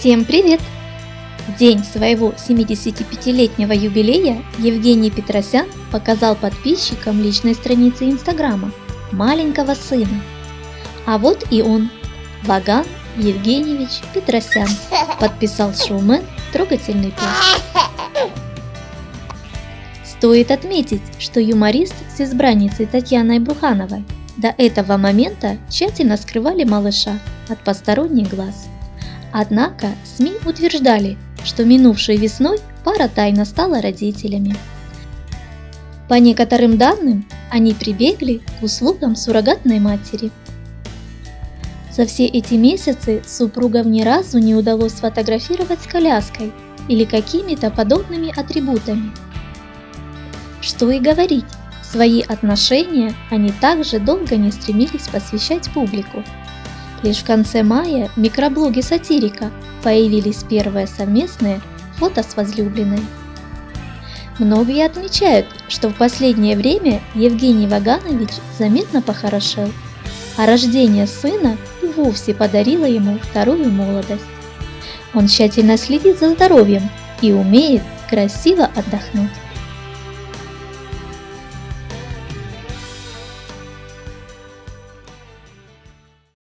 Всем привет! В день своего 75-летнего юбилея Евгений Петросян показал подписчикам личной страницы Инстаграма маленького сына. А вот и он, Ваган Евгеньевич Петросян, подписал шоумен трогательный пост. Стоит отметить, что юморист с избранницей Татьяной Бухановой до этого момента тщательно скрывали малыша от посторонних глаз. Однако СМИ утверждали, что минувшей весной пара тайно стала родителями. По некоторым данным, они прибегли к услугам суррогатной матери. За все эти месяцы супругам ни разу не удалось сфотографировать с коляской или какими-то подобными атрибутами. Что и говорить, свои отношения они также долго не стремились посвящать публику. Лишь в конце мая в микроблоге «Сатирика» появились первые совместные фото с возлюбленной. Многие отмечают, что в последнее время Евгений Ваганович заметно похорошел, а рождение сына и вовсе подарило ему вторую молодость. Он тщательно следит за здоровьем и умеет красиво отдохнуть.